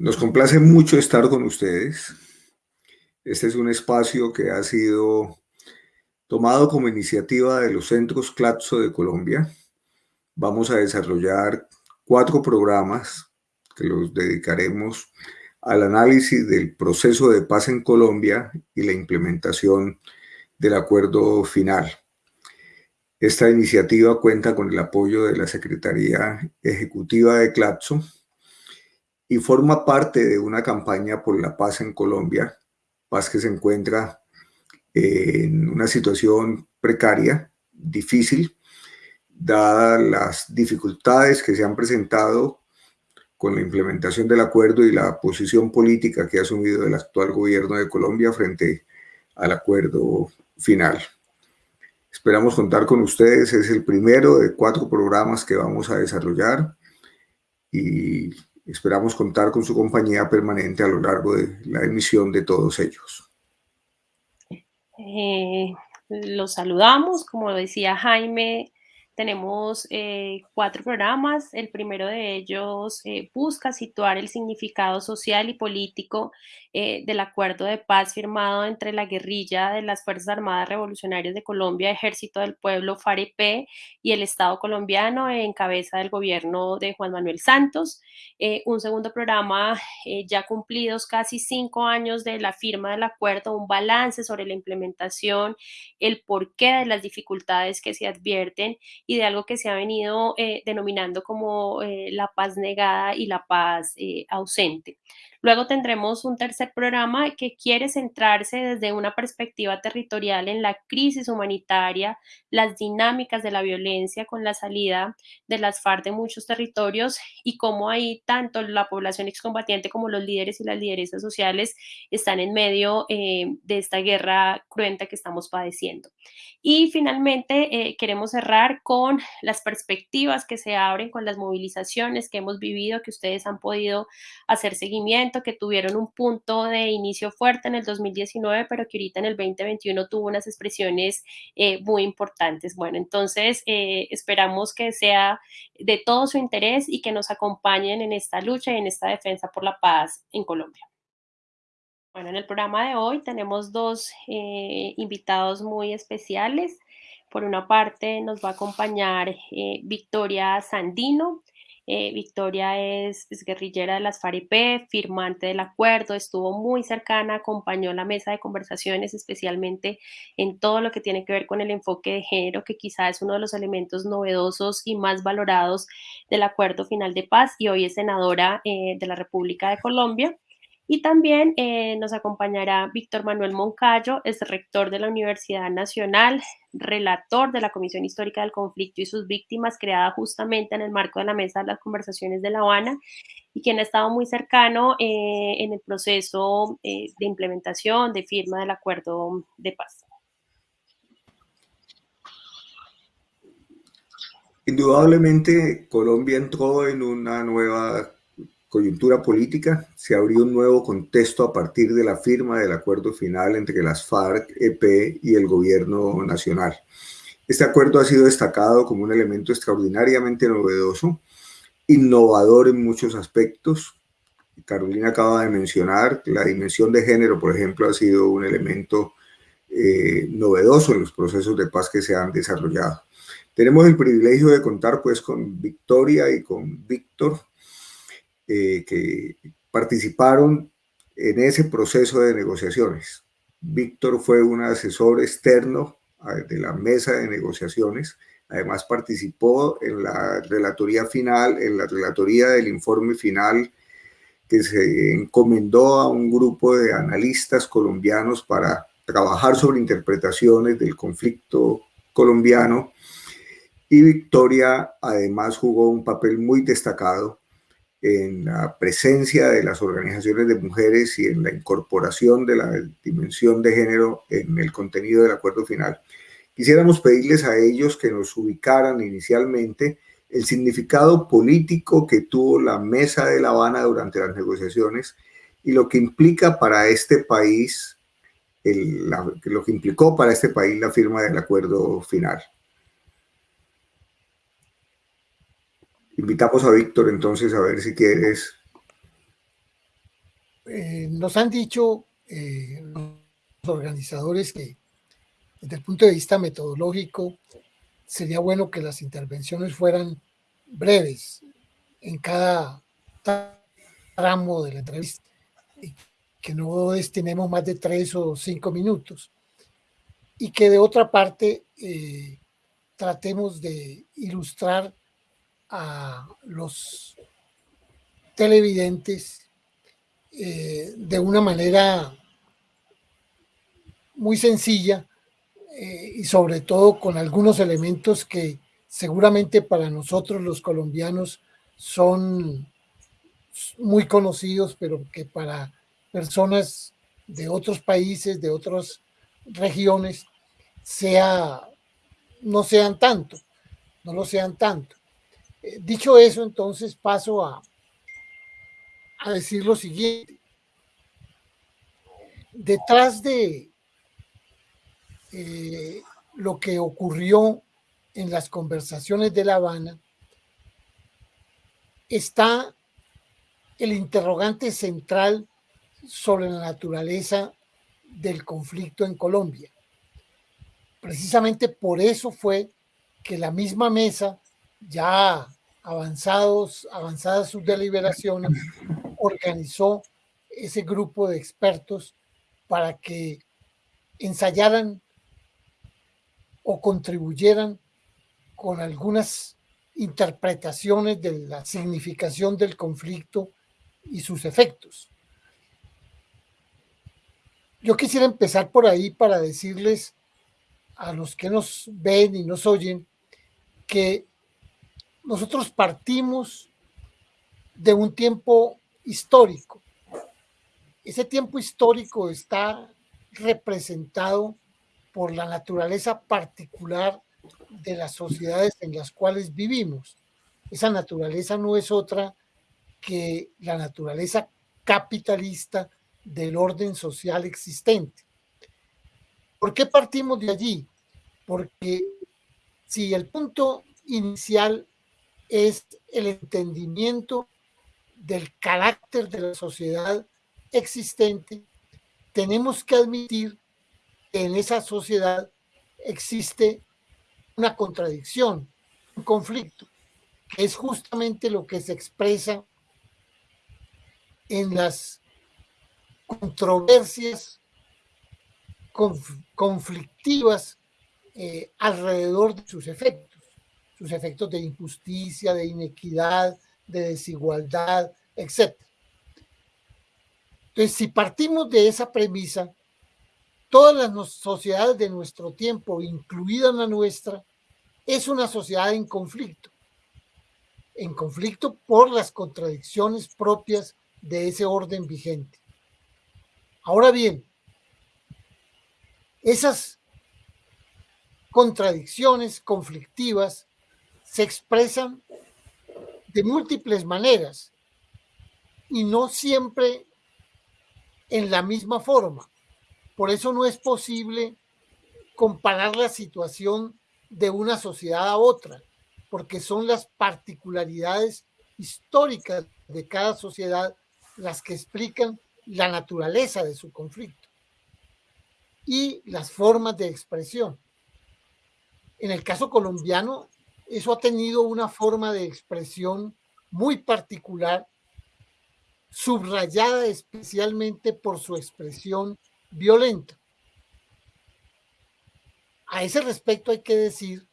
Nos complace mucho estar con ustedes. Este es un espacio que ha sido tomado como iniciativa de los centros CLATSO de Colombia. Vamos a desarrollar cuatro programas que los dedicaremos al análisis del proceso de paz en Colombia y la implementación del acuerdo final. Esta iniciativa cuenta con el apoyo de la Secretaría Ejecutiva de CLATSO, y forma parte de una campaña por la paz en Colombia, paz que se encuentra en una situación precaria, difícil, dadas las dificultades que se han presentado con la implementación del acuerdo y la posición política que ha asumido el actual gobierno de Colombia frente al acuerdo final. Esperamos contar con ustedes, es el primero de cuatro programas que vamos a desarrollar y Esperamos contar con su compañía permanente a lo largo de la emisión de todos ellos. Eh, los saludamos, como decía Jaime, tenemos eh, cuatro programas. El primero de ellos eh, busca situar el significado social y político eh, del acuerdo de paz firmado entre la guerrilla de las Fuerzas Armadas Revolucionarias de Colombia, Ejército del Pueblo, FAREP, y el Estado colombiano en cabeza del gobierno de Juan Manuel Santos. un segundo programa, ya cumplidos casi cinco años de la firma del acuerdo, un balance sobre la implementación, el porqué de las dificultades que se advierten y de algo que se ha venido eh, denominando como eh, la paz negada y la paz eh, ausente. Luego tendremos un tercer programa que quiere centrarse desde una perspectiva territorial en la crisis humanitaria, las dinámicas de la violencia con la salida de las FARC de muchos territorios y cómo ahí tanto la población excombatiente como los líderes y las lideresas sociales están en medio eh, de esta guerra cruenta que estamos padeciendo. Y finalmente eh, queremos cerrar con las perspectivas que se abren con las movilizaciones que hemos vivido, que ustedes han podido hacer seguimiento que tuvieron un punto de inicio fuerte en el 2019, pero que ahorita en el 2021 tuvo unas expresiones eh, muy importantes. Bueno, entonces eh, esperamos que sea de todo su interés y que nos acompañen en esta lucha y en esta defensa por la paz en Colombia. Bueno, en el programa de hoy tenemos dos eh, invitados muy especiales. Por una parte nos va a acompañar Victoria Sandino. Eh, Victoria es, guerrillera de las FAREP, firmante del acuerdo, estuvo muy cercana, acompañó la mesa de conversaciones, especialmente en todo lo que tiene que ver con el enfoque de género, que quizá es uno de los elementos novedosos y más valorados del acuerdo final de paz, y hoy es senadora eh, de la República de Colombia. Y también eh, nos acompañará Víctor Manuel Moncayo, es rector de la Universidad Nacional, relator de la Comisión Histórica del Conflicto y sus víctimas, creada justamente en el marco de la Mesa de las Conversaciones de La Habana, y quien ha estado muy cercano eh, en el proceso eh, de implementación, de firma del acuerdo de paz. Indudablemente Colombia entró en una nueva coyuntura política, se abrió un nuevo contexto a partir de la firma del acuerdo final entre las FARC, EP y el gobierno nacional. Este acuerdo ha sido destacado como un elemento extraordinariamente novedoso, innovador en muchos aspectos. Carolina acaba de mencionar la dimensión de género, por ejemplo, ha sido un elemento eh, novedoso en los procesos de paz que se han desarrollado. Tenemos el privilegio de contar pues con Victoria y con Víctor, eh, que participaron en ese proceso de negociaciones. Víctor fue un asesor externo de la mesa de negociaciones, además participó en la relatoría final, en la relatoría del informe final que se encomendó a un grupo de analistas colombianos para trabajar sobre interpretaciones del conflicto colombiano y Victoria además jugó un papel muy destacado en la presencia de las organizaciones de mujeres y en la incorporación de la dimensión de género en el contenido del acuerdo final. Quisiéramos pedirles a ellos que nos ubicaran inicialmente el significado político que tuvo la Mesa de La Habana durante las negociaciones y lo que implica para este país, lo que implicó para este país la firma del acuerdo final. Invitamos a Víctor entonces a ver si quieres. Nos han dicho eh, los organizadores que desde el punto de vista metodológico sería bueno que las intervenciones fueran breves en cada tramo de la entrevista y que no destinemos más de tres o cinco minutos. Y que de otra parte eh, tratemos de ilustrar a los televidentes eh, de una manera muy sencilla eh, y sobre todo con algunos elementos que seguramente para nosotros los colombianos son muy conocidos, pero que para personas de otros países, de otras regiones, sea, no sean tanto, no lo sean tanto. Eh, dicho eso, entonces paso a, a decir lo siguiente. Detrás de eh, lo que ocurrió en las conversaciones de La Habana está el interrogante central sobre la naturaleza del conflicto en Colombia. Precisamente por eso fue que la misma mesa, ya avanzados, avanzadas sus deliberaciones, organizó ese grupo de expertos para que ensayaran o contribuyeran con algunas interpretaciones de la significación del conflicto y sus efectos. Yo quisiera empezar por ahí para decirles a los que nos ven y nos oyen que nosotros partimos de un tiempo histórico. Ese tiempo histórico está representado por la naturaleza particular de las sociedades en las cuales vivimos. Esa naturaleza no es otra que la naturaleza capitalista del orden social existente. ¿Por qué partimos de allí? Porque si el punto inicial es el entendimiento del carácter de la sociedad existente, tenemos que admitir que en esa sociedad existe una contradicción, un conflicto, que es justamente lo que se expresa en las controversias conflictivas eh, alrededor de sus efectos, sus efectos de injusticia, de inequidad, de desigualdad, etc. Entonces, si partimos de esa premisa, todas las sociedades de nuestro tiempo, incluida la nuestra, es una sociedad en conflicto, en conflicto por las contradicciones propias de ese orden vigente. Ahora bien, esas contradicciones conflictivas se expresan de múltiples maneras y no siempre en la misma forma. Por eso no es posible comparar la situación de una sociedad a otra, porque son las particularidades históricas de cada sociedad las que explican la naturaleza de su conflicto y las formas de expresión. En el caso colombiano, eso ha tenido una forma de expresión muy particular, subrayada especialmente por su expresión violenta. A ese respecto hay que decir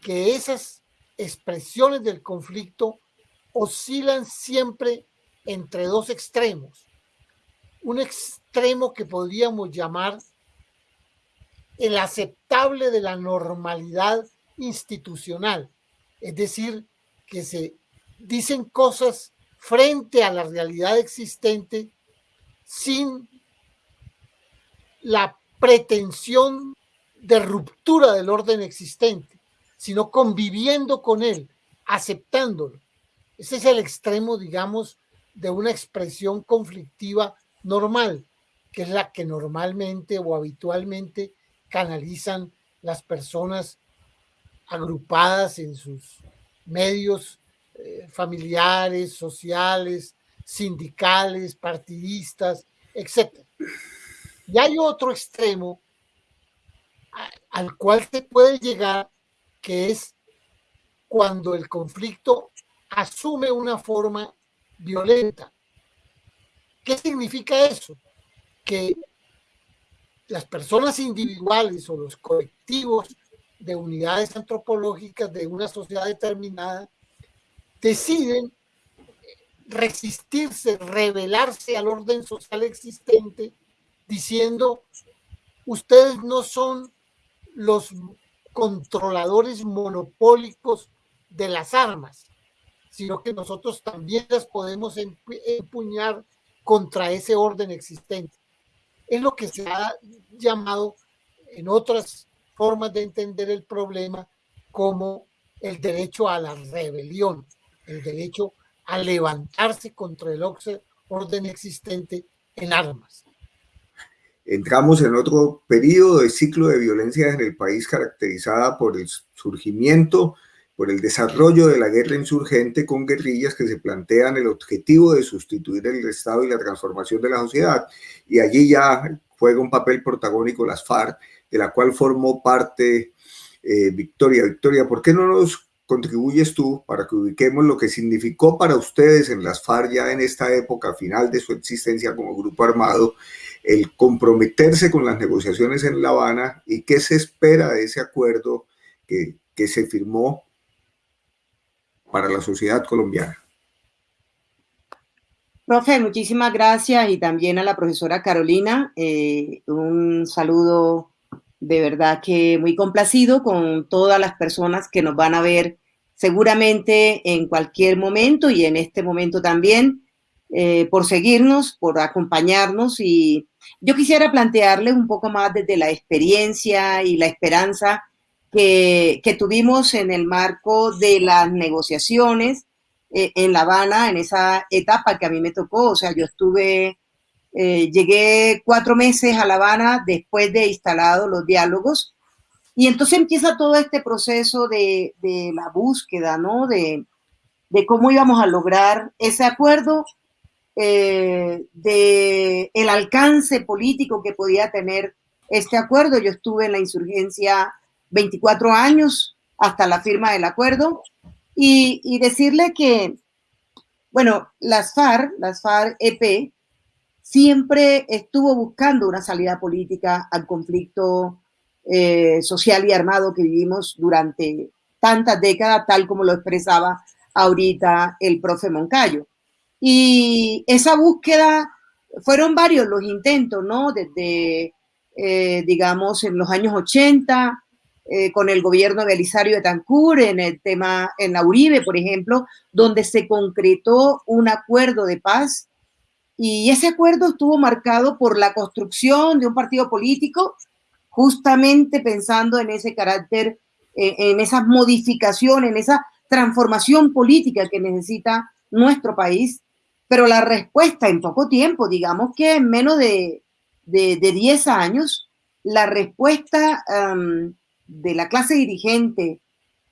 que esas expresiones del conflicto oscilan siempre entre dos extremos. Un extremo que podríamos llamar el aceptable de la normalidad institucional, es decir, que se dicen cosas frente a la realidad existente sin la pretensión de ruptura del orden existente, sino conviviendo con él, aceptándolo. Ese es el extremo, digamos, de una expresión conflictiva normal, que es la que normalmente o habitualmente canalizan las personas agrupadas en sus medios eh, familiares, sociales, sindicales, partidistas, etc. Y hay otro extremo al cual se puede llegar, que es cuando el conflicto asume una forma violenta. ¿Qué significa eso? Que las personas individuales o los colectivos de unidades antropológicas de una sociedad determinada deciden resistirse, rebelarse al orden social existente, diciendo, ustedes no son los controladores monopólicos de las armas, sino que nosotros también las podemos empuñar contra ese orden existente. Es lo que se ha llamado en otras formas de entender el problema como el derecho a la rebelión, el derecho a levantarse contra el orden existente en armas. Entramos en otro periodo de ciclo de violencia en el país caracterizada por el surgimiento, por el desarrollo de la guerra insurgente con guerrillas que se plantean el objetivo de sustituir el Estado y la transformación de la sociedad. Y allí ya juega un papel protagónico las FARC, de la cual formó parte eh, Victoria. Victoria, ¿por qué no nos contribuyes tú para que ubiquemos lo que significó para ustedes en las FARC ya en esta época final de su existencia como grupo armado el comprometerse con las negociaciones en La Habana y qué se espera de ese acuerdo que, que se firmó para la sociedad colombiana. Profe, muchísimas gracias y también a la profesora Carolina. Eh, un saludo de verdad que muy complacido con todas las personas que nos van a ver seguramente en cualquier momento y en este momento también eh, por seguirnos, por acompañarnos. Y yo quisiera plantearle un poco más desde la experiencia y la esperanza que, que tuvimos en el marco de las negociaciones eh, en La Habana, en esa etapa que a mí me tocó, o sea, yo estuve, eh, llegué cuatro meses a La Habana después de instalado los diálogos y entonces empieza todo este proceso de, de la búsqueda, ¿no? De, de cómo íbamos a lograr ese acuerdo eh, de el alcance político que podía tener este acuerdo. Yo estuve en la insurgencia 24 años hasta la firma del acuerdo y, decirle que, bueno, las FARC, las FARC-EP, siempre estuvo buscando una salida política al conflicto eh, social y armado que vivimos durante tantas décadas, tal como lo expresaba ahorita el profe Moncayo. Y esa búsqueda, fueron varios los intentos, ¿no? Desde, eh, digamos, en los años 80, eh, con el gobierno de Elisario de Tancur, en el tema, en la Uribe, por ejemplo, donde se concretó un acuerdo de paz. Y ese acuerdo estuvo marcado por la construcción de un partido político, justamente pensando en ese carácter, eh, en esas modificaciones, en esa transformación política que necesita nuestro país. Pero la respuesta en poco tiempo, digamos que en menos de, de, 10 años, la respuesta de la clase dirigente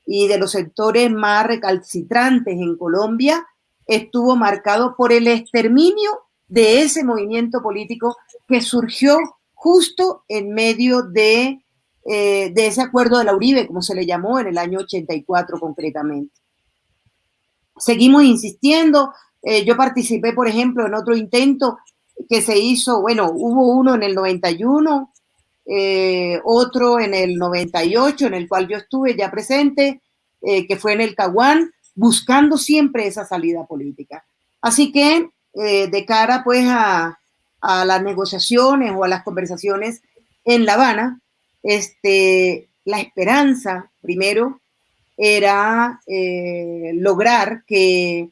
y de los sectores más recalcitrantes en Colombia estuvo marcado por el exterminio de ese movimiento político que surgió justo en medio de, eh, de ese acuerdo de la Uribe, como se le llamó en el año 84 concretamente. Seguimos insistiendo, eh, yo participé, por ejemplo, en otro intento que se hizo, bueno, hubo uno en el 91, eh, otro en el 98, en el cual yo estuve ya presente, que fue en el Caguán, buscando siempre esa salida política. Así que de cara pues a, a, las negociaciones o a las conversaciones en La Habana, este, la esperanza primero era lograr que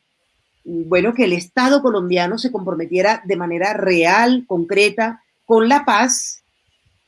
bueno, que el Estado colombiano se comprometiera de manera real, concreta, con la paz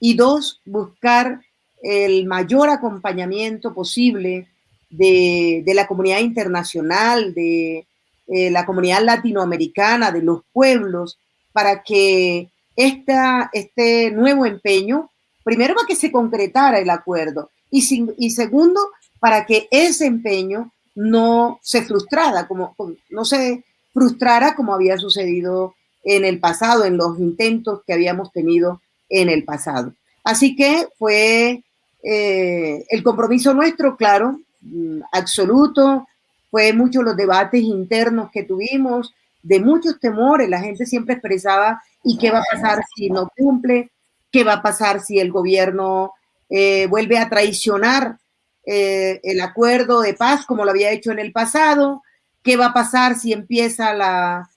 y dos, buscar el mayor acompañamiento posible de, la comunidad internacional, de eh, la comunidad latinoamericana, de los pueblos, para que esta, este nuevo empeño, primero para que se concretara el acuerdo y, y segundo, para que ese empeño no se frustrara, como, no se frustrara como había sucedido en el pasado, en los intentos que habíamos tenido en el pasado. Así que fue eh, el compromiso nuestro, claro, mm, absoluto, fue muchos los debates internos que tuvimos, de muchos temores, la gente siempre expresaba, ¿y qué va a pasar si no cumple? ¿Qué va a pasar si el gobierno eh, vuelve a traicionar eh, el acuerdo de paz como lo había hecho en el pasado? ¿Qué va a pasar si empieza la...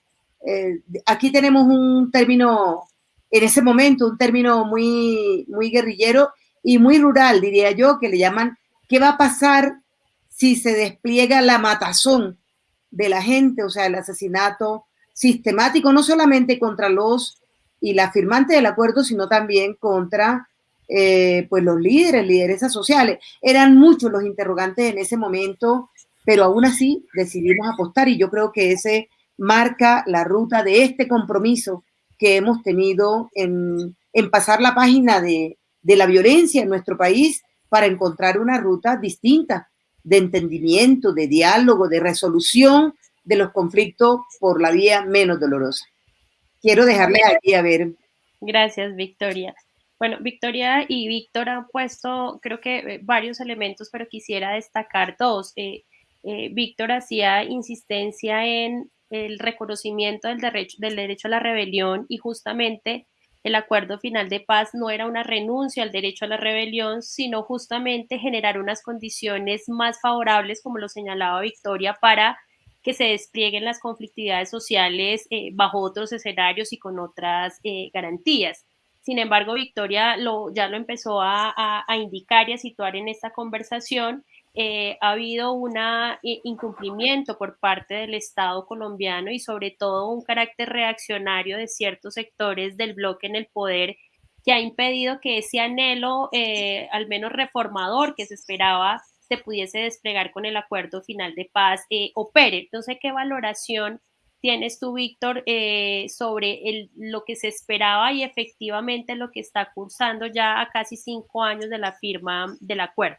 aquí tenemos un término, en ese momento, un término muy, muy guerrillero y muy rural, diría yo, que le llaman, ¿qué va a pasar si se despliega la matazón de la gente, o sea, el asesinato sistemático, no solamente contra los y la firmante del acuerdo, sino también contra eh, pues los líderes, lideresas sociales. Eran muchos los interrogantes en ese momento, pero aún así decidimos apostar y yo creo que ese marca la ruta de este compromiso que hemos tenido en, en pasar la página de, de la violencia en nuestro país para encontrar una ruta distinta de entendimiento, de diálogo, de resolución de los conflictos por la vía menos dolorosa. Quiero dejarle aquí a ver. Gracias, Victoria. Bueno, Victoria y Víctor han puesto, creo que eh, varios elementos, pero quisiera destacar dos. Eh, eh, Víctor hacía insistencia en el reconocimiento del derecho, del derecho a la rebelión y justamente el acuerdo final de paz no era una renuncia al derecho a la rebelión, sino justamente generar unas condiciones más favorables, como lo señalaba Victoria, para que se desplieguen las conflictividades sociales eh, bajo otros escenarios y con otras eh, garantías. Sin embargo, Victoria lo, ya lo empezó a, a indicar y a situar en esta conversación eh, ha habido un incumplimiento por parte del Estado colombiano y sobre todo un carácter reaccionario de ciertos sectores del bloque en el poder que ha impedido que ese anhelo, eh, al menos reformador que se esperaba, se pudiese desplegar con el acuerdo final de paz, eh, opere. Entonces, ¿qué valoración tienes tú, Víctor, sobre lo que se esperaba y efectivamente lo que está cursando ya a casi cinco años de la firma del acuerdo?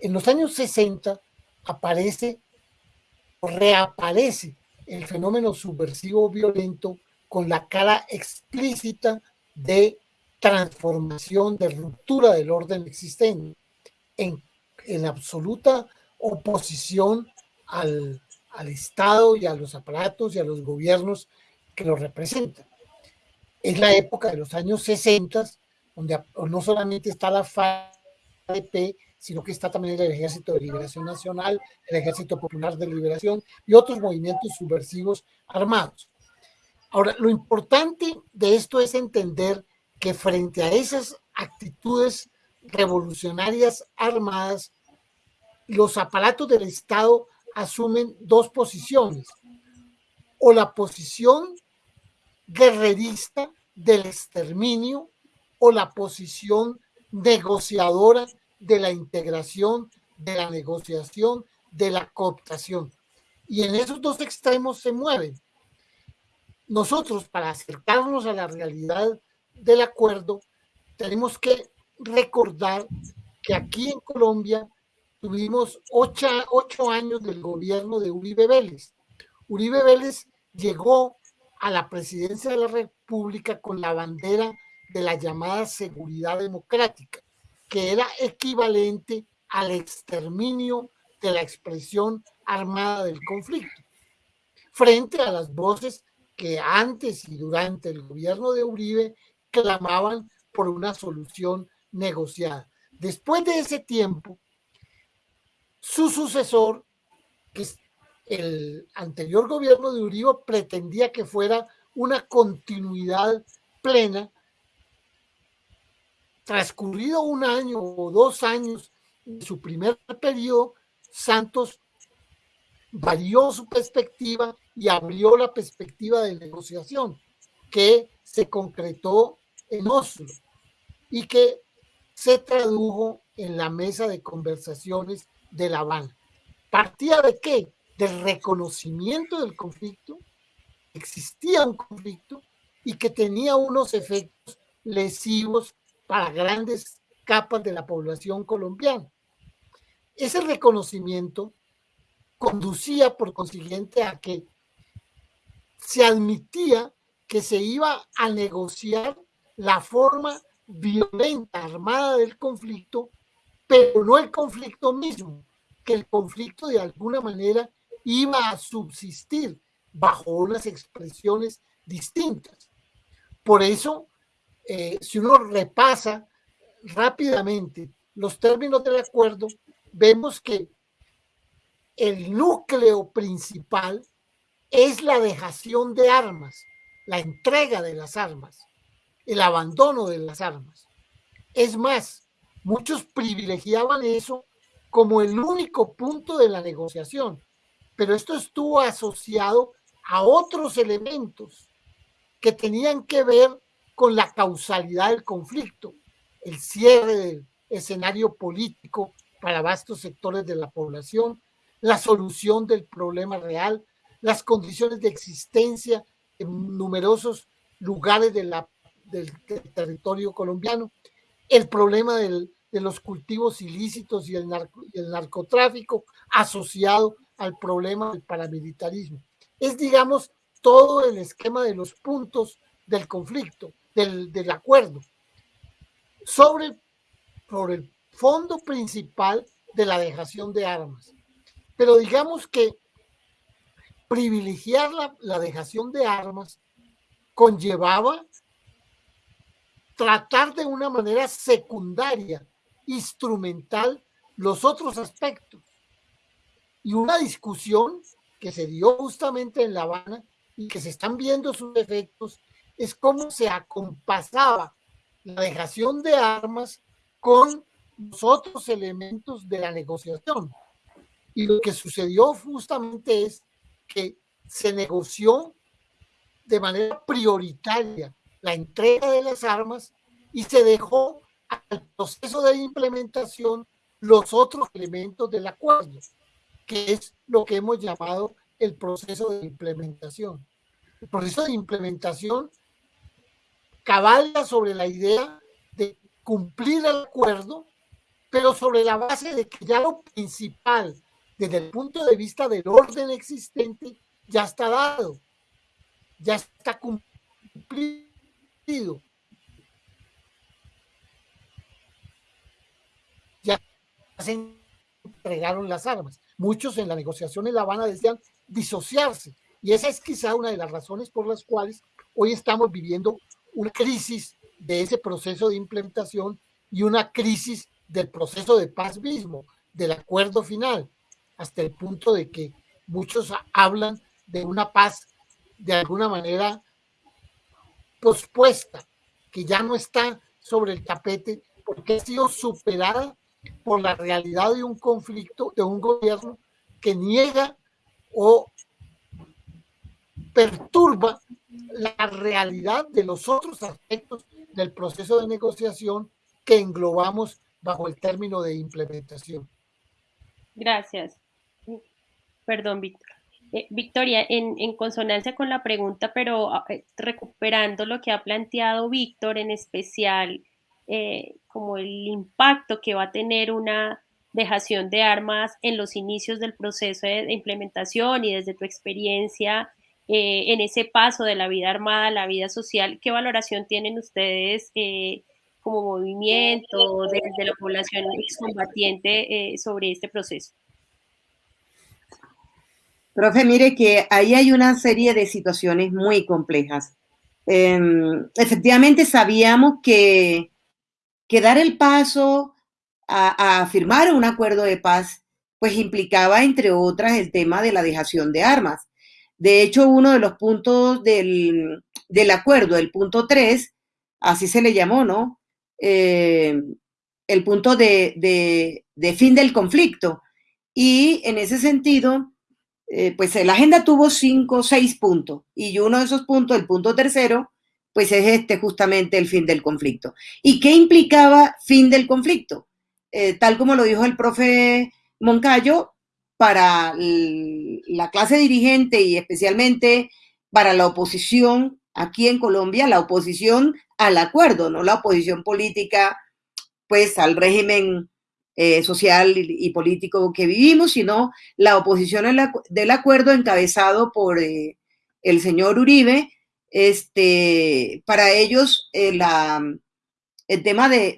En los años 60 aparece reaparece el fenómeno subversivo violento con la cara explícita de transformación, de ruptura del orden existente, en, en absoluta oposición al, al, Estado y a los aparatos y a los gobiernos que lo representan. Es la época de los años 60, donde no solamente está la FARC, sino que está también el Ejército de Liberación Nacional, el Ejército Popular de Liberación y otros movimientos subversivos armados. Ahora, lo importante de esto es entender que frente a esas actitudes revolucionarias armadas, los aparatos del Estado asumen dos posiciones, o la posición guerrerista del exterminio o la posición negociadora de la integración, de la negociación, de la cooptación. Y en esos dos extremos se mueven. Nosotros, para acercarnos a la realidad del acuerdo, tenemos que recordar que aquí en Colombia tuvimos ocho, ocho años del gobierno de Uribe Vélez. Uribe Vélez llegó a la presidencia de la República con la bandera de la llamada seguridad democrática que era equivalente al exterminio de la expresión armada del conflicto, frente a las voces que antes y durante el gobierno de Uribe clamaban por una solución negociada. Después de ese tiempo, su sucesor, que el anterior gobierno de Uribe, pretendía que fuera una continuidad plena transcurrido un año o dos años de su primer periodo, Santos varió su perspectiva y abrió la perspectiva de negociación que se concretó en Oslo y que se tradujo en la mesa de conversaciones de La Habana. ¿Partía de qué? Del reconocimiento del conflicto, existía un conflicto y que tenía unos efectos lesivos para grandes capas de la población colombiana. Ese reconocimiento conducía por consiguiente a que se admitía que se iba a negociar la forma violenta, armada del conflicto, pero no el conflicto mismo, que el conflicto de alguna manera iba a subsistir bajo unas expresiones distintas. Por eso, eh, si uno repasa rápidamente los términos del acuerdo, vemos que el núcleo principal es la dejación de armas, la entrega de las armas, el abandono de las armas. Es más, muchos privilegiaban eso como el único punto de la negociación, pero esto estuvo asociado a otros elementos que tenían que ver con la causalidad del conflicto, el cierre del escenario político para vastos sectores de la población, la solución del problema real, las condiciones de existencia en numerosos lugares del, territorio colombiano, el problema de los cultivos ilícitos y el, y el narcotráfico asociado al problema del paramilitarismo. Es, digamos, todo el esquema de los puntos del conflicto, del, del acuerdo, sobre, el fondo principal de la dejación de armas. Pero digamos que privilegiar la, la dejación de armas conllevaba tratar de una manera secundaria, instrumental, los otros aspectos. Y una discusión que se dio justamente en La Habana y que se están viendo sus efectos es cómo se acompasaba la dejación de armas con los otros elementos de la negociación. Y lo que sucedió justamente es que se negoció de manera prioritaria la entrega de las armas y se dejó al proceso de implementación los otros elementos del acuerdo, que es lo que hemos llamado el proceso de implementación. El proceso de implementación cabalga sobre la idea de cumplir el acuerdo, pero sobre la base de que ya lo principal, desde el punto de vista del orden existente, ya está dado, ya está cumplido. Ya se entregaron las armas. Muchos en la negociación en La Habana decían disociarse. Y esa es quizá una de las razones por las cuales hoy estamos viviendo una crisis de ese proceso de implementación y una crisis del proceso de paz mismo, del acuerdo final, hasta el punto de que muchos hablan de una paz de alguna manera pospuesta, que ya no está sobre el tapete porque ha sido superada por la realidad de un conflicto, de un gobierno que niega o perturba la realidad de los otros aspectos del proceso de negociación que englobamos bajo el término de implementación. Gracias. Perdón, Víctor. Eh, Victoria, en, consonancia con la pregunta, pero ah, eh, recuperando lo que ha planteado Víctor, en especial eh, como el impacto que va a tener una dejación de armas en los inicios del proceso de implementación y desde tu experiencia eh, en ese paso de la vida armada a la vida social, ¿qué valoración tienen ustedes eh, como movimiento desde la población excombatiente eh, sobre este proceso? Profe, mire que ahí hay una serie de situaciones muy complejas. Eh, efectivamente sabíamos que, que, dar el paso a, a firmar un acuerdo de paz pues implicaba, entre otras, el tema de la dejación de armas. De hecho, uno de los puntos del, del acuerdo, el punto 3, así se le llamó, ¿no? Eh, el punto de, de, fin del conflicto. Y en ese sentido, eh, pues la agenda tuvo cinco, seis puntos. Y uno de esos puntos, el punto tercero, pues es este justamente el fin del conflicto. ¿Y qué implicaba fin del conflicto? Eh, tal como lo dijo el profe Moncayo, para la clase dirigente y especialmente para la oposición aquí en Colombia, la oposición al acuerdo, no la oposición política pues al régimen eh, social y, político que vivimos, sino la oposición del acuerdo encabezado por eh, el señor Uribe, este, para ellos eh, el tema de,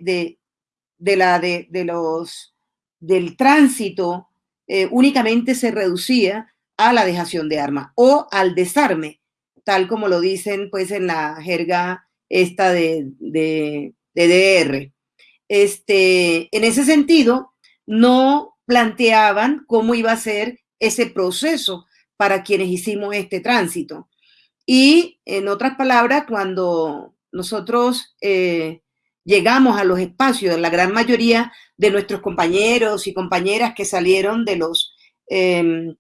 de, la, de, los, del tránsito eh, únicamente se reducía a la dejación de armas o al desarme, tal como lo dicen pues en la jerga esta de, de, DR. Este, en ese sentido, no planteaban cómo iba a ser ese proceso para quienes hicimos este tránsito. Y en otras palabras, cuando nosotros eh, llegamos a los espacios, la gran mayoría de nuestros compañeros y compañeras que salieron de los, em,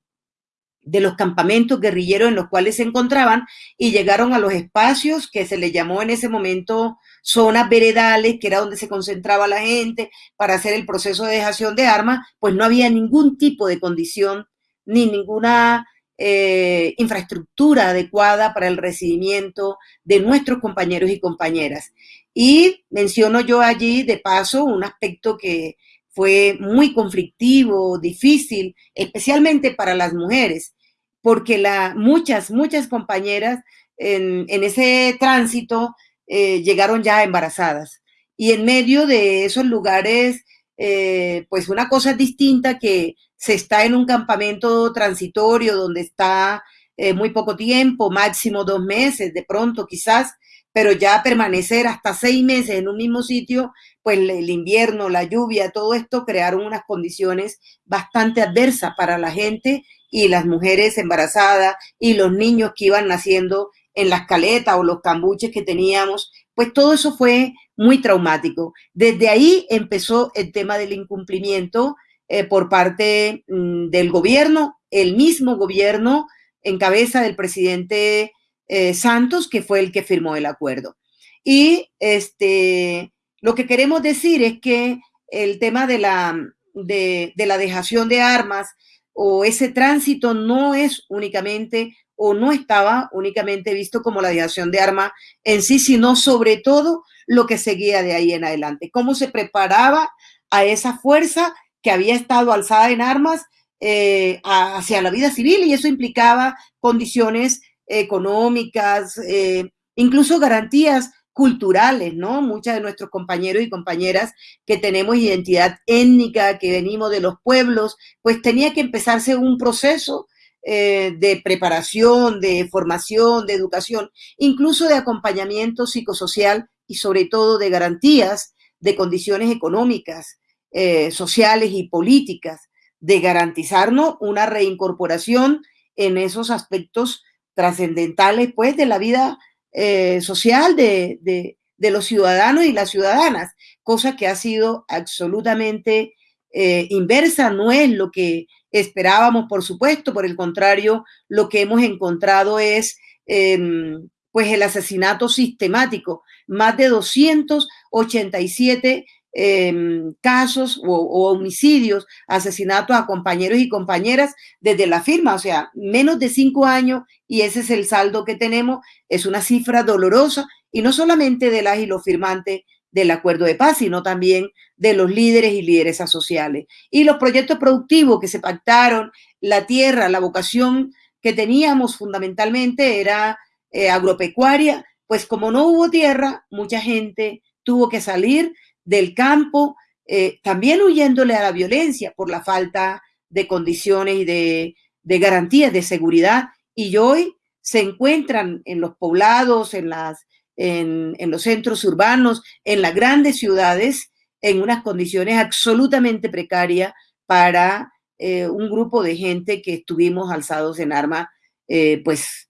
de los campamentos guerrilleros en los cuales se encontraban y llegaron a los espacios que se les llamó en ese momento zonas veredales, que era donde se concentraba la gente para hacer el proceso de dejación de armas, pues no había ningún tipo de condición ni ninguna eh, infraestructura adecuada para el recibimiento de nuestros compañeros y compañeras. Y menciono yo allí, de paso, un aspecto que fue muy conflictivo, difícil, especialmente para las mujeres, porque la, muchas, muchas compañeras en, ese tránsito eh, llegaron ya embarazadas. Y en medio de esos lugares, eh, pues una cosa distinta que se está en un campamento transitorio donde está eh, muy poco tiempo, máximo dos meses, de pronto quizás, pero ya permanecer hasta seis meses en un mismo sitio, pues el invierno, la lluvia, todo esto crearon unas condiciones bastante adversas para la gente y las mujeres embarazadas y los niños que iban naciendo en las caletas o los cambuches que teníamos, pues todo eso fue muy traumático. Desde ahí empezó el tema del incumplimiento eh, por parte mm, del gobierno, el mismo gobierno en cabeza del presidente eh, Santos, que fue el que firmó el acuerdo. Y este, lo que queremos decir es que el tema de la, de, la dejación de armas o ese tránsito no es únicamente o no estaba únicamente visto como la dejación de armas en sí, sino sobre todo lo que seguía de ahí en adelante, cómo se preparaba a esa fuerza que había estado alzada en armas eh, hacia la vida civil y eso implicaba condiciones económicas, eh, incluso garantías culturales, ¿no? Muchos de nuestros compañeros y compañeras que tenemos identidad étnica, que venimos de los pueblos, pues tenía que empezarse un proceso eh, de preparación, de formación, de educación, incluso de acompañamiento psicosocial y sobre todo de garantías de condiciones económicas, eh, sociales y políticas, de garantizarnos una reincorporación en esos aspectos trascendentales pues de la vida eh, social de, de, los ciudadanos y las ciudadanas, cosa que ha sido absolutamente eh, inversa, no es lo que esperábamos, por supuesto, por el contrario, lo que hemos encontrado es em, pues el asesinato sistemático, más de 287 Em, casos o, homicidios, asesinatos a compañeros y compañeras desde la firma, o sea, menos de cinco años y ese es el saldo que tenemos, es una cifra dolorosa y no solamente de las y los firmantes del acuerdo de paz, sino también de los líderes y lideresas sociales. Y los proyectos productivos que se pactaron, la tierra, la vocación que teníamos fundamentalmente era eh, agropecuaria, pues como no hubo tierra, mucha gente tuvo que salir del campo, eh, también huyéndole a la violencia por la falta de condiciones y de, garantías de seguridad. Y hoy se encuentran en los poblados, en, las, en, los centros urbanos, en las grandes ciudades, en unas condiciones absolutamente precarias para eh, un grupo de gente que estuvimos alzados en arma, eh, pues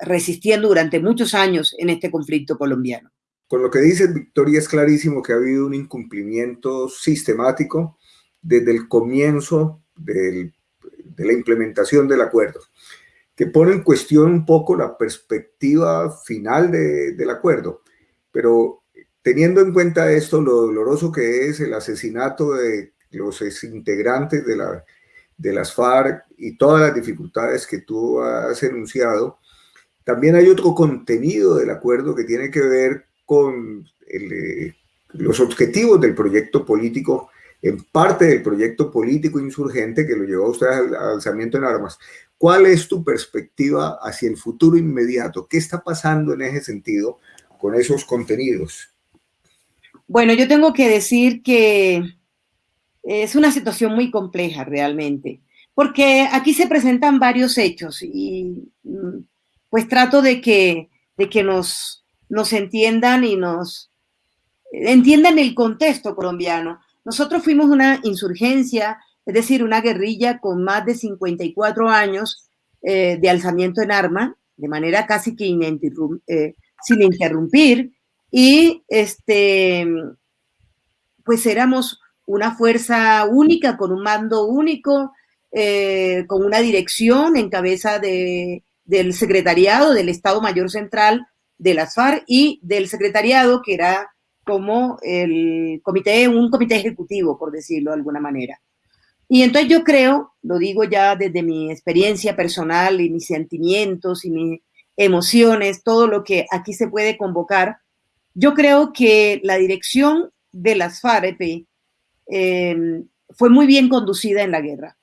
resistiendo durante muchos años en este conflicto colombiano. Con lo que dice Victoria es clarísimo que ha habido un incumplimiento sistemático desde el comienzo de la implementación del acuerdo, que pone en cuestión un poco la perspectiva final del acuerdo. Pero teniendo en cuenta esto, lo doloroso que es el asesinato de los integrantes de, la, de las FARC y todas las dificultades que tú has enunciado, también hay otro contenido del acuerdo que tiene que ver con eh, los objetivos del proyecto político, en parte del proyecto político insurgente que lo llevó a usted al, alzamiento en armas. ¿Cuál es tu perspectiva hacia el futuro inmediato? ¿Qué está pasando en ese sentido con esos contenidos? Bueno, yo tengo que decir que es una situación muy compleja realmente, porque aquí se presentan varios hechos y mm, pues trato de que, de que nos, nos entiendan y nos entiendan el contexto colombiano. Nosotros fuimos una insurgencia, es decir, una guerrilla con más de 54 años eh, de alzamiento en arma, de manera casi que eh, sin interrumpir, y este, pues éramos una fuerza única, con un mando único, eh, con una dirección en cabeza de, del secretariado del Estado Mayor Central de las FARC y del secretariado que era como el comité, un comité ejecutivo, por decirlo de alguna manera. Y entonces yo creo, lo digo ya desde mi experiencia personal y mis sentimientos y mis emociones, todo lo que aquí se puede convocar, yo creo que la dirección de las FARC em, fue muy bien conducida en la guerra,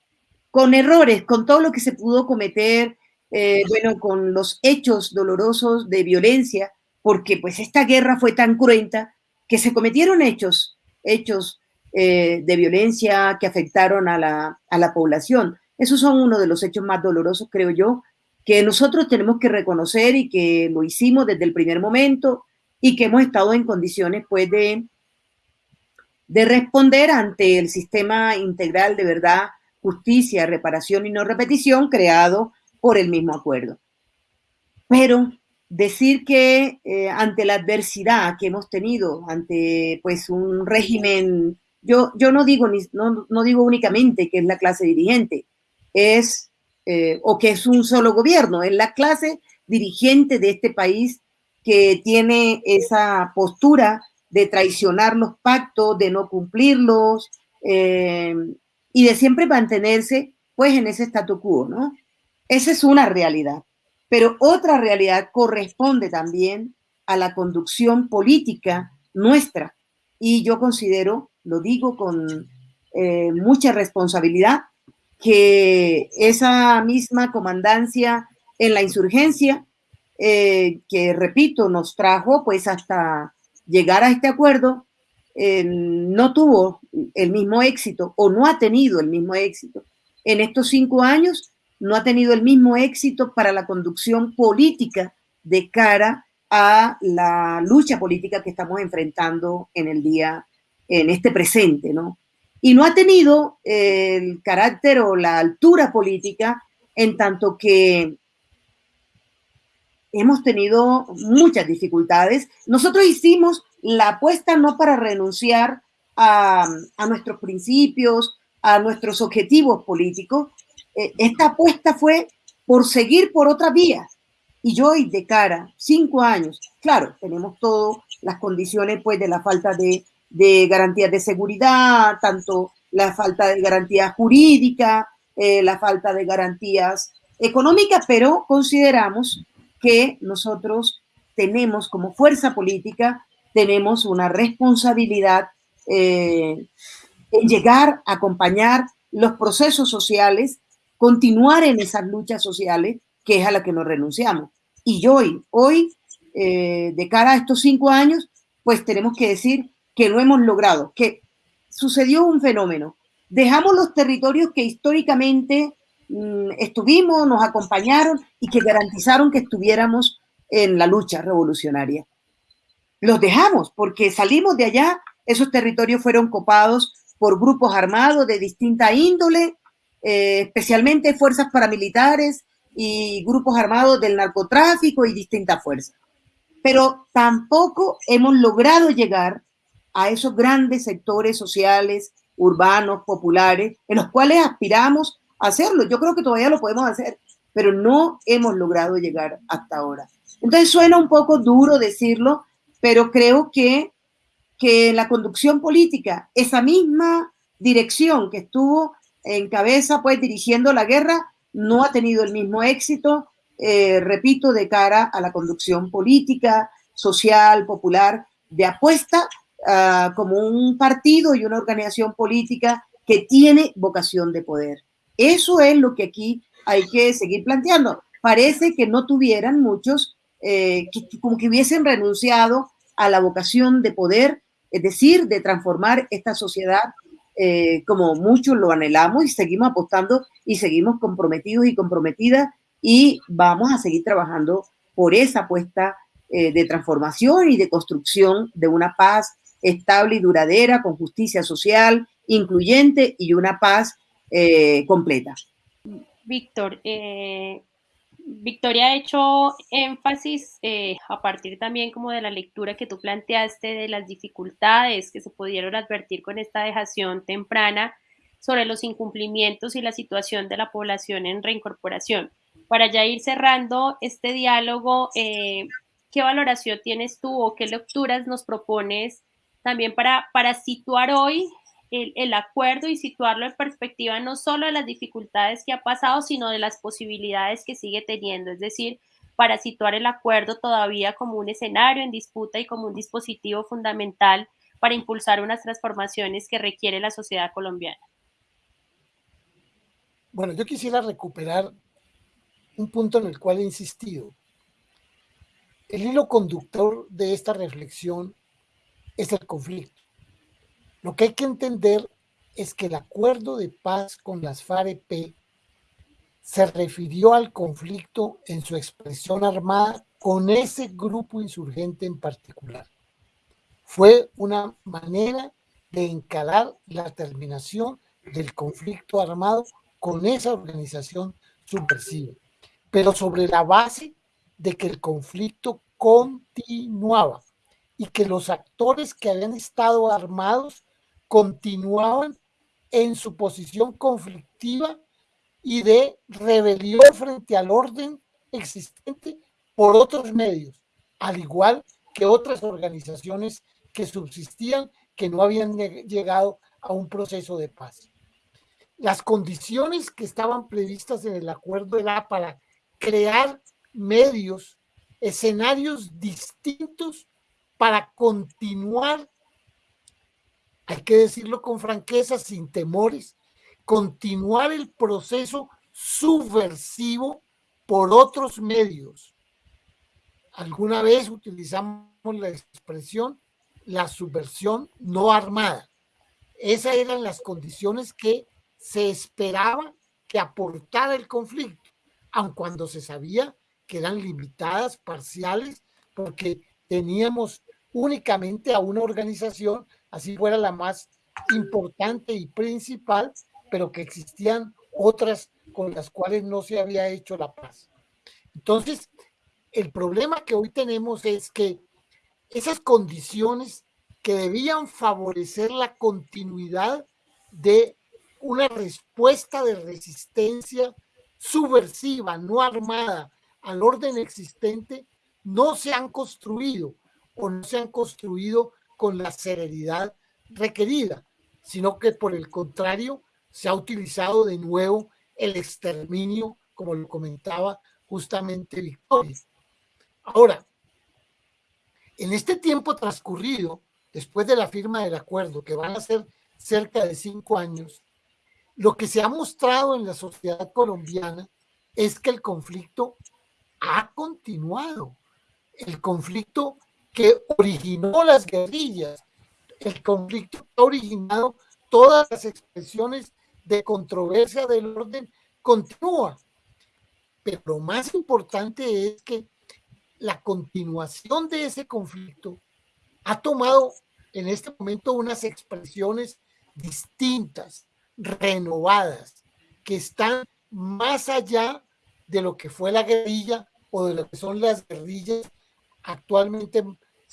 con errores, con todo lo que se pudo cometer, eh, bueno, con los hechos dolorosos de violencia, porque pues esta guerra fue tan cruenta que se cometieron hechos, hechos eh, de violencia que afectaron a la, a la población. Esos son uno de los hechos más dolorosos, creo yo, que nosotros tenemos que reconocer y que lo hicimos desde el primer momento y que hemos estado en condiciones pues de, de responder ante el sistema integral de verdad, justicia, reparación y no repetición creado por el mismo acuerdo. Pero decir que eh, ante la adversidad que hemos tenido, ante pues un régimen, yo, yo no, digo, no, no digo únicamente que es la clase dirigente, es, eh, o que es un solo gobierno, es la clase dirigente de este país que tiene esa postura de traicionar los pactos, de no cumplirlos eh, y de siempre mantenerse pues en ese statu quo, ¿no? Esa es una realidad. Pero otra realidad corresponde también a la conducción política nuestra. Y yo considero, lo digo con eh, mucha responsabilidad, que esa misma comandancia en la insurgencia, eh, que repito, nos trajo pues hasta llegar a este acuerdo, eh, no tuvo el mismo éxito o no ha tenido el mismo éxito en estos cinco años no ha tenido el mismo éxito para la conducción política de cara a la lucha política que estamos enfrentando en el día, en este presente, ¿no? Y no ha tenido el carácter o la altura política en tanto que hemos tenido muchas dificultades. Nosotros hicimos la apuesta no para renunciar a, a nuestros principios, a nuestros objetivos políticos, eh, esta apuesta fue por seguir por otra vía. Y yo hoy de cara, cinco años, claro, tenemos todas las condiciones pues de la falta de, de garantías de seguridad, tanto la falta de garantía jurídica, eh, la falta de garantías económicas, pero consideramos que nosotros tenemos como fuerza política, tenemos una responsabilidad eh, en llegar a acompañar los procesos sociales continuar en esas luchas sociales que es a la que nos renunciamos. Y hoy, hoy, eh, de cara a estos cinco años, pues tenemos que decir que lo hemos logrado, que sucedió un fenómeno. Dejamos los territorios que históricamente mm, estuvimos, nos acompañaron y que garantizaron que estuviéramos en la lucha revolucionaria. Los dejamos porque salimos de allá, esos territorios fueron copados por grupos armados de distinta índole, eh, especialmente fuerzas paramilitares y grupos armados del narcotráfico y distintas fuerzas. Pero tampoco hemos logrado llegar a esos grandes sectores sociales, urbanos, populares, en los cuales aspiramos a hacerlo. Yo creo que todavía lo podemos hacer, pero no hemos logrado llegar hasta ahora. Entonces suena un poco duro decirlo, pero creo que, que la conducción política, esa misma dirección que estuvo en cabeza, pues dirigiendo la guerra, no ha tenido el mismo éxito, eh, repito, de cara a la conducción política, social, popular, de apuesta uh, como un partido y una organización política que tiene vocación de poder. Eso es lo que aquí hay que seguir planteando. Parece que no tuvieran muchos, eh, como que hubiesen renunciado a la vocación de poder, es decir, de transformar esta sociedad eh, como muchos lo anhelamos y seguimos apostando y seguimos comprometidos y comprometidas y vamos a seguir trabajando por esa apuesta eh, de transformación y de construcción de una paz estable y duradera, con justicia social, incluyente y una paz eh, completa. Víctor, Victoria ha hecho énfasis eh, a partir también como de la lectura que tú planteaste de las dificultades que se pudieron advertir con esta dejación temprana sobre los incumplimientos y la situación de la población en reincorporación. Para ya ir cerrando este diálogo, eh, ¿qué valoración tienes tú o qué lecturas nos propones también para, para situar hoy el, acuerdo y situarlo en perspectiva no solo de las dificultades que ha pasado, sino de las posibilidades que sigue teniendo. Es decir, para situar el acuerdo todavía como un escenario en disputa y como un dispositivo fundamental para impulsar unas transformaciones que requiere la sociedad colombiana. Bueno, yo quisiera recuperar un punto en el cual he insistido. El hilo conductor de esta reflexión es el conflicto. Lo que hay que entender es que el acuerdo de paz con las FAREP se refirió al conflicto en su expresión armada con ese grupo insurgente en particular. Fue una manera de encarar la terminación del conflicto armado con esa organización subversiva, pero sobre la base de que el conflicto continuaba y que los actores que habían estado armados continuaban en su posición conflictiva y de rebelión frente al orden existente por otros medios, al igual que otras organizaciones que subsistían, que no habían llegado a un proceso de paz. Las condiciones que estaban previstas en el acuerdo era para crear medios, escenarios distintos para continuar que decirlo con franqueza, sin temores, continuar el proceso subversivo por otros medios. Alguna vez utilizamos la expresión la subversión no armada. Esas eran las condiciones que se esperaba que aportara el conflicto, aun cuando se sabía que eran limitadas, parciales, porque teníamos únicamente a una organización así fuera la más importante y principal, pero que existían otras con las cuales no se había hecho la paz. Entonces, el problema que hoy tenemos es que esas condiciones que debían favorecer la continuidad de una respuesta de resistencia subversiva, no armada, al orden existente, no se han construido o no se han construido con la serenidad requerida, sino que por el contrario se ha utilizado de nuevo el exterminio, como lo comentaba justamente Victoria. Ahora, en este tiempo transcurrido, después de la firma del acuerdo, que van a ser cerca de cinco años, lo que se ha mostrado en la sociedad colombiana es que el conflicto ha continuado. El conflicto que originó las guerrillas. El conflicto ha originado todas las expresiones de controversia del orden continúa. Pero lo más importante es que la continuación de ese conflicto ha tomado en este momento unas expresiones distintas, renovadas, que están más allá de lo que fue la guerrilla o de lo que son las guerrillas actualmente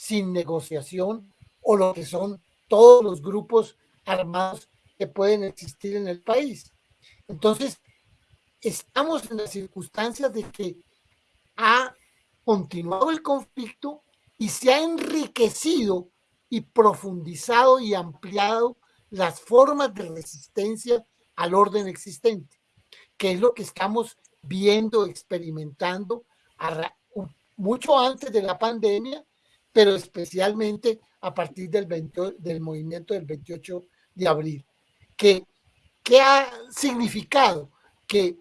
sin negociación o lo que son todos los grupos armados que pueden existir en el país. Entonces, estamos en las circunstancias de que ha continuado el conflicto y se ha enriquecido y profundizado y ampliado las formas de resistencia al orden existente, que es lo que estamos viendo, experimentando mucho antes de la pandemia pero especialmente a partir del, del movimiento del 28 de abril, que, que ha significado que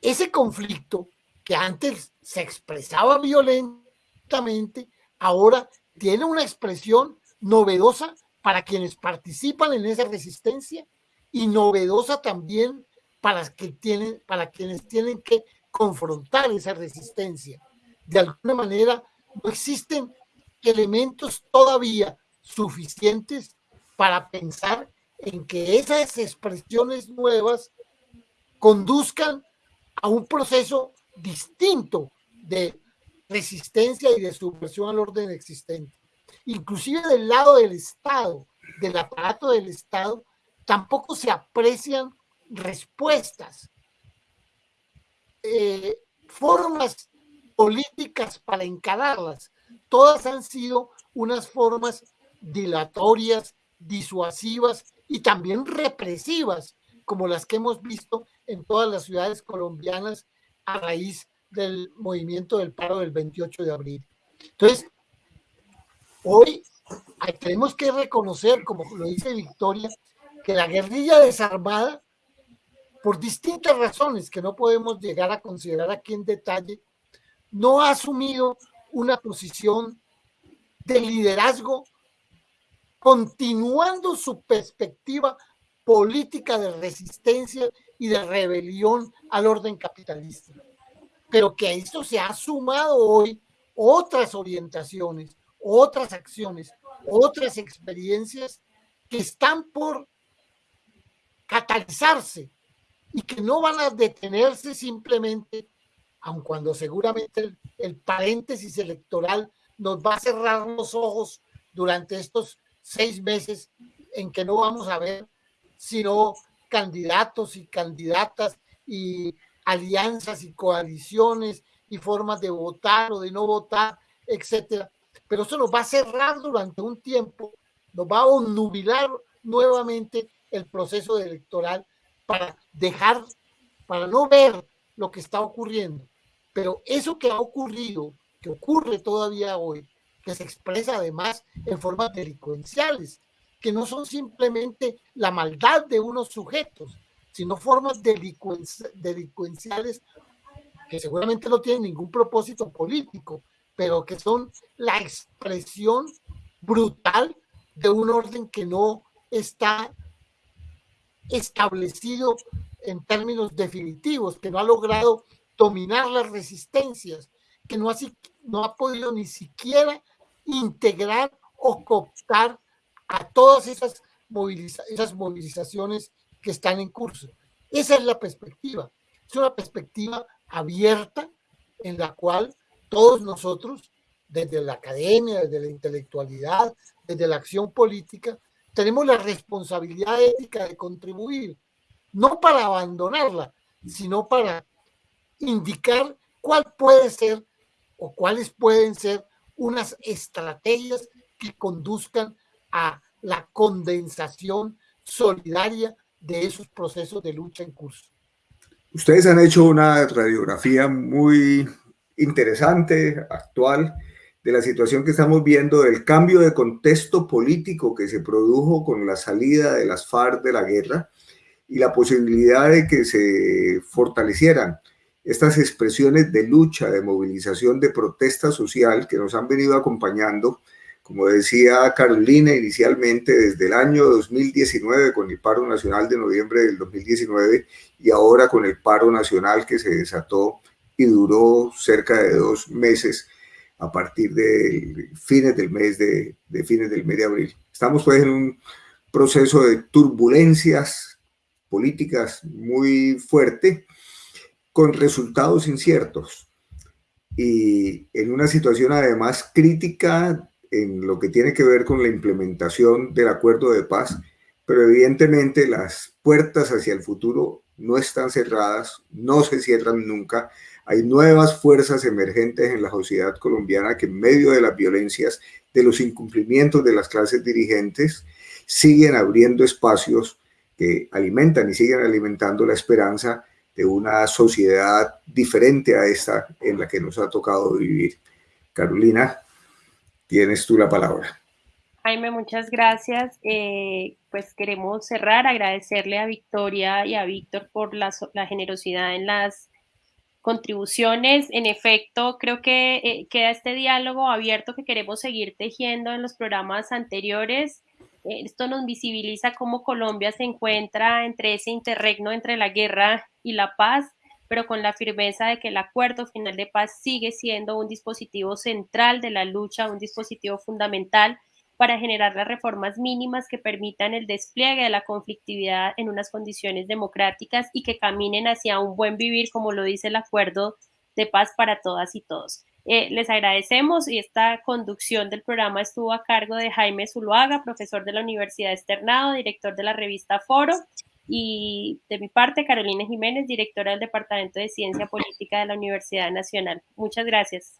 ese conflicto que antes se expresaba violentamente, ahora tiene una expresión novedosa para quienes participan en esa resistencia y novedosa también para, que tienen, para quienes tienen que confrontar esa resistencia. De alguna manera, no existen elementos todavía suficientes para pensar en que esas expresiones nuevas conduzcan a un proceso distinto de resistencia y de subversión al orden existente. Inclusive del lado del Estado, del aparato del Estado, tampoco se aprecian respuestas, eh, formas políticas para encararlas. Todas han sido unas formas dilatorias, disuasivas y también represivas, como las que hemos visto en todas las ciudades colombianas a raíz del movimiento del paro del 28 de abril. Entonces, hoy tenemos que reconocer, como lo dice Victoria, que la guerrilla desarmada, por distintas razones que no podemos llegar a considerar aquí en detalle, no ha asumido una posición de liderazgo continuando su perspectiva política de resistencia y de rebelión al orden capitalista. Pero que a esto se ha sumado hoy otras orientaciones, otras acciones, otras experiencias que están por catalizarse y que no van a detenerse simplemente, aun cuando seguramente el, paréntesis electoral nos va a cerrar los ojos durante estos seis meses en que no vamos a ver sino candidatos y candidatas y alianzas y coaliciones y formas de votar o de no votar, etcétera. Pero eso nos va a cerrar durante un tiempo, nos va a onubilar nuevamente el proceso electoral para dejar, para no ver lo que está ocurriendo. Pero eso que ha ocurrido, que ocurre todavía hoy, que se expresa además en formas delincuenciales, que no son simplemente la maldad de unos sujetos, sino formas delincuenciales que seguramente no tienen ningún propósito político, pero que son la expresión brutal de un orden que no está establecido en términos definitivos, que no ha logrado dominar las resistencias, que no ha, no ha podido ni siquiera integrar o cooptar a todas esas, esas movilizaciones que están en curso. Esa es la perspectiva. Es una perspectiva abierta en la cual todos nosotros, desde la academia, desde la intelectualidad, desde la acción política, tenemos la responsabilidad ética de contribuir, no para abandonarla, sino para indicar cuál puede ser o cuáles pueden ser unas estrategias que conduzcan a la condensación solidaria de esos procesos de lucha en curso. Ustedes han hecho una radiografía muy interesante, actual, de la situación que estamos viendo, del cambio de contexto político que se produjo con la salida de las FARC de la guerra y la posibilidad de que se fortalecieran estas expresiones de lucha, de movilización, de protesta social que nos han venido acompañando, como decía Carolina inicialmente, desde el año 2019 con el paro nacional de noviembre del 2019 y ahora con el paro nacional que se desató y duró cerca de dos meses a partir de fines del mes de, fines del mes de abril. Estamos pues en un proceso de turbulencias políticas muy fuerte, con resultados inciertos y en una situación además crítica en lo que tiene que ver con la implementación del acuerdo de paz, pero evidentemente las puertas hacia el futuro no están cerradas, no se cierran nunca. Hay nuevas fuerzas emergentes en la sociedad colombiana que en medio de las violencias, de los incumplimientos de las clases dirigentes, siguen abriendo espacios que alimentan y siguen alimentando la esperanza de una sociedad diferente a esta en la que nos ha tocado vivir. Carolina, tienes tú la palabra. Jaime, muchas gracias. Eh, pues queremos cerrar, agradecerle a Victoria y a Víctor por la, generosidad en las contribuciones. En efecto, creo que eh, queda este diálogo abierto que queremos seguir tejiendo en los programas anteriores. Eh, esto nos visibiliza cómo Colombia se encuentra entre ese interregno entre la guerra y la paz, pero con la firmeza de que el acuerdo final de paz sigue siendo un dispositivo central de la lucha, un dispositivo fundamental para generar las reformas mínimas que permitan el despliegue de la conflictividad en unas condiciones democráticas y que caminen hacia un buen vivir, como lo dice el acuerdo de paz para todas y todos. Eh, les agradecemos y esta conducción del programa estuvo a cargo de Jaime Zuluaga, profesor de la Universidad Externado, director de la revista Foro, y de mi parte, Carolina Jiménez, directora del Departamento de Ciencia Política de la Universidad Nacional. Muchas gracias.